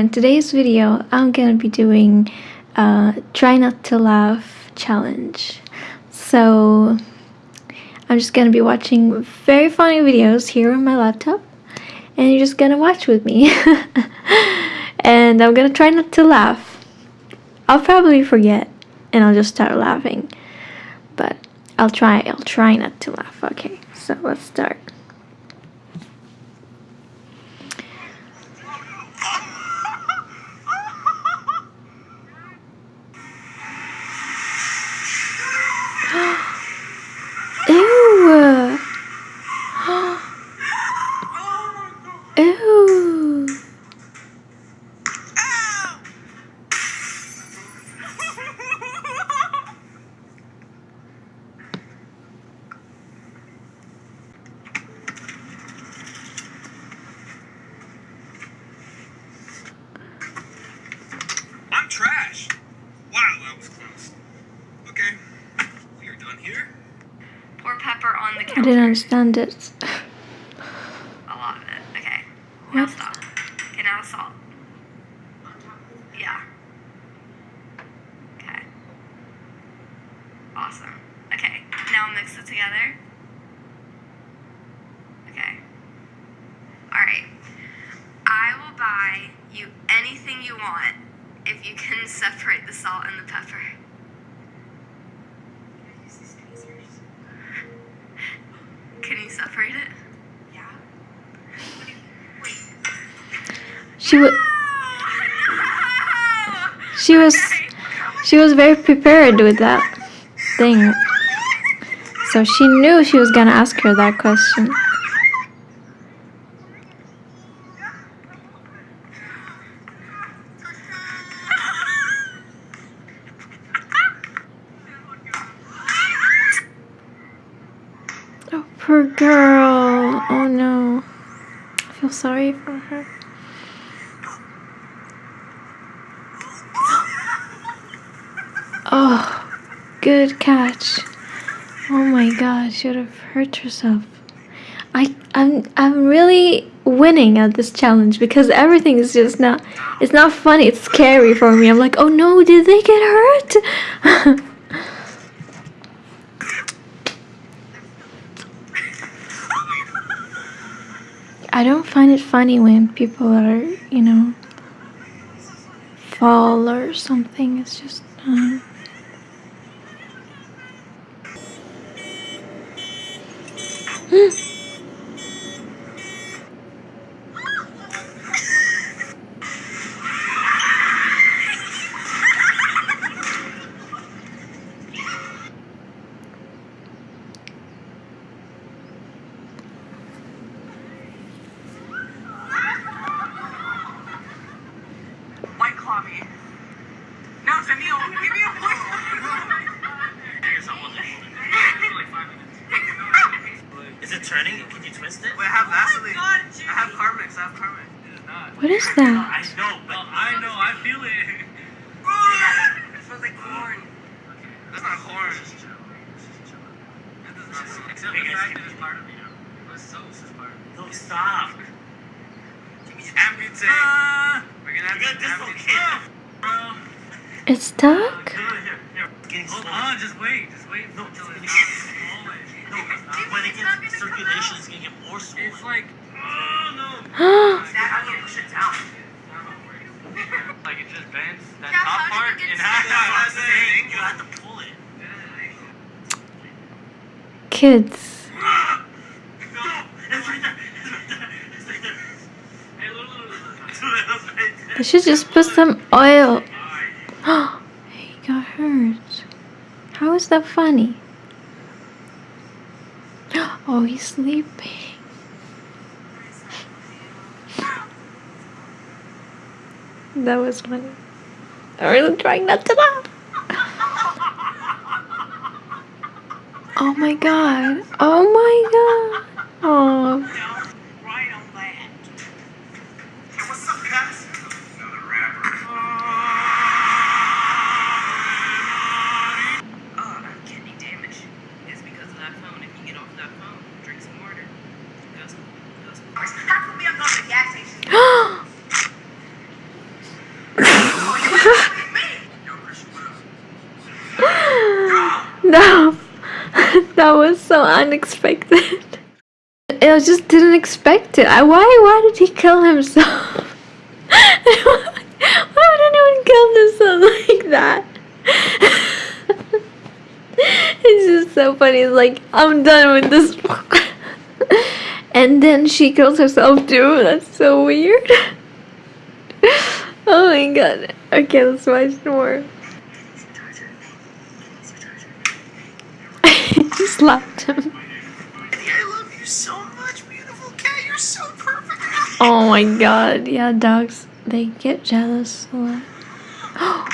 In today's video, I'm gonna be doing a try not to laugh challenge. So I'm just gonna be watching very funny videos here on my laptop and you're just gonna watch with me. and I'm gonna try not to laugh. I'll probably forget and I'll just start laughing. But I'll try, I'll try not to laugh. Okay, so let's start. Ew. I'm trash. Wow, that was close. Okay, we are done here. Pour pepper on the I didn't understand it. A lot of it. Okay. Now What? stop. Okay, now salt. Yeah. Okay. Awesome. Okay. Now mix it together. Okay. Alright. I will buy you anything you want if you can separate the salt and the pepper. Can you separate it? Yeah. She was she was she was very prepared with that thing. So she knew she was gonna ask her that question. Oh, poor girl. Oh no. I feel sorry for her. Oh, good catch. Oh my god, she would have hurt herself. I I'm I'm really winning at this challenge because everything is just not it's not funny, it's scary for me. I'm like, oh no, did they get hurt? I don't find it funny when people are, you know, fall or something. It's just uh, White claw me. No, send me a give me a voice. Is it turning? Can you twist it? Wait, I have Vaseline. I have Carmex. I have Carmex. It is not. what is I that? know, but I know. I feel it. it smells like corn. That's not corn. That does not smell. Except the fact that it's you- part of you. What's so part of you. no, stop. Amputate. Ah, We're gonna have to dislocate. Bro. It's stuck? Hold on, just wait. Just wait No, until it's it's gonna swollen. No, when it gets circulation, it's gonna get more swollen. It's like, Like it just bends that top part half. You have to pull it. Kids. No, it's right there. It's right there. Hey, look, look, look, look. It's right there. I should just put some oil. he got hurt. How is that funny? Oh, he's sleeping. That was funny. I'm really trying not to laugh. Oh my god. Oh my god. Oh. Right on that. Hey, what's up, guys? Another rapper. Oh, I'm kidney damage. It's because of that phone. If you get off that phone, drink some water. Go some, go some. How come we don't go to the gas station? that was so unexpected. I just didn't expect it. I, why? Why did he kill himself? why would anyone kill themselves like that? it's just so funny. It's like I'm done with this. and then she kills herself too. That's so weird. oh my god. Okay, let's watch more. he slapped him. I love you so much, beautiful cat. You're so. Oh my god. Yeah, dogs, they get jealous a lot. Oh,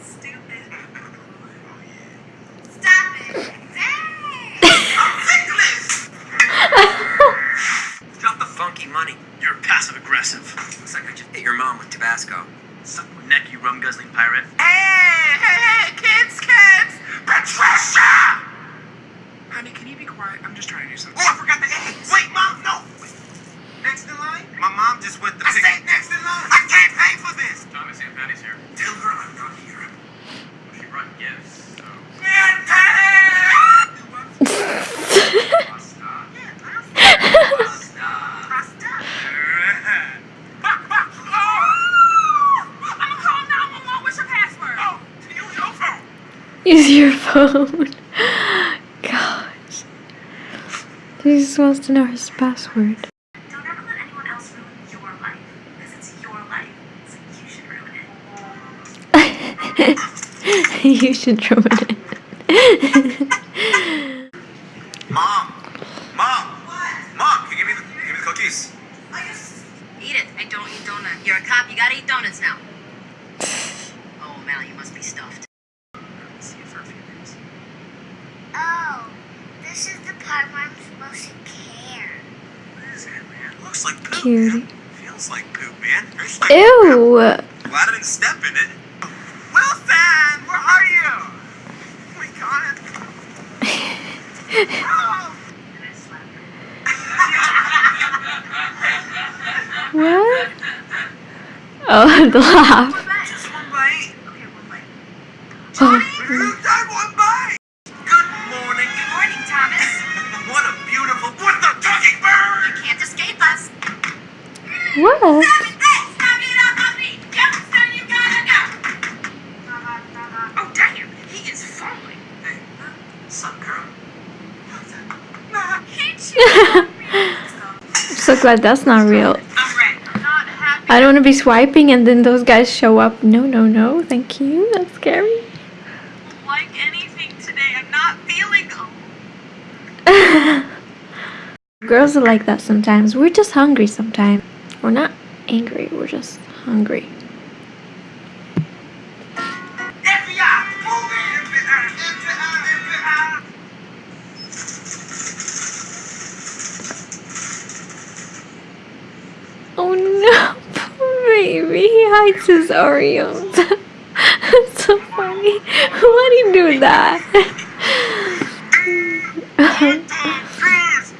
stupid. Stop it. Dang. Nicholas! Drop the funky money. You're passive aggressive. Looks like I just hit your mom with Tabasco. Suck my neck, you rum guzzling pirate. Hey, hey, hey, kids, kids! Patricia! Honey, can you be quiet? I'm just trying to do something. Oh, I forgot the eggs. Wait, mom, no. Wait. Next in line? My mom just went the. I said next in line. I can't pay for this. Thomas Aunt Patty's here. Tell her I'm not here. She brought gifts, so. Aunt Patty! Pasta. Pasta. Pasta. I'm calling 911. What's your password? Oh, to use your phone. Use your phone. Gosh. He just wants to know his password. Don't ever let anyone else ruin your life. Because it's your life. So you should ruin it. you should ruin it. Mom. What? Mom, can you give me the, give me the cookies? Eat it. I don't eat donut. You're a cop. You gotta eat donuts now. Oh, Mal, you must be stuffed. See you for a few minutes. Oh, this is the part where I'm supposed to care. What is that, man? Looks like poop. Cutie. man. Feels like poop, man. Like Ew. Glad I didn't step in it. Wilson, where are you? Oh my god. Oh. And I slapped her. What? Oh, the laugh. Just one bite. Okay, one bite. Oh, you! I'm so glad that's not real. I'm ready. I'm not happy. I don't want to be swiping and then those guys show up. No, no, no. Thank you. That's scary. like anything today. I'm not feeling. Girls are like that sometimes. We're just hungry sometimes. We're not angry. We're just hungry. Oh no, baby. He hides his Oreos. That's so funny. Why do you do that? Tom Cruise.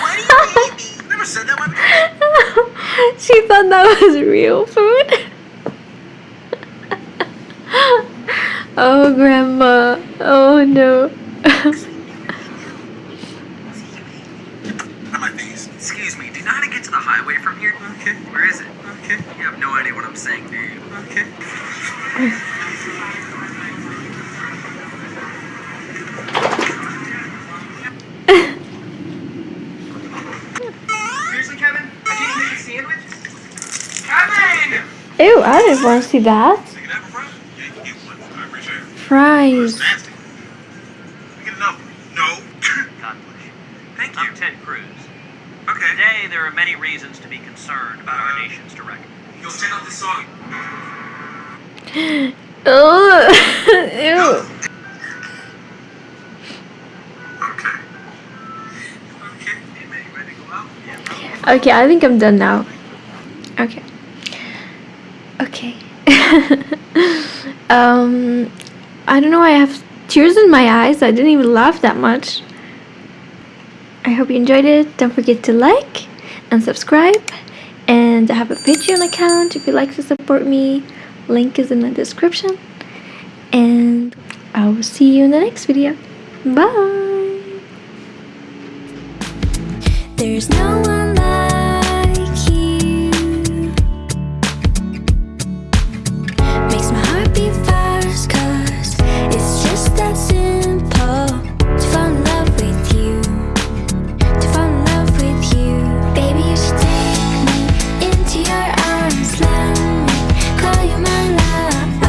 Why do you hate me? Never said that one. she thought that was real food. oh, grandma. Oh no. On my face. Excuse me, do you know how to get to the highway from here? Okay. Where is it? Okay. You have no idea what I'm saying, do you? Okay. Ew, I didn't want to see that. You can have a fry? Yeah, you can get one. I appreciate it. Fries. Nasty. I get another one? No. God bless you. Thank I'm you. Ted Cruz. Okay. Today, there are many reasons to be concerned about our uh, nation's direction. Yo, check out this song. Ugh. Ew. Okay. Okay. Hey, man, you ready to go out? Yeah. Okay, I think I'm done now. Okay. Okay. um, I don't know. I have tears in my eyes. I didn't even laugh that much. I hope you enjoyed it. Don't forget to like and subscribe. And I have a Patreon account if you'd like to support me. Link is in the description. And I will see you in the next video. Bye! There's no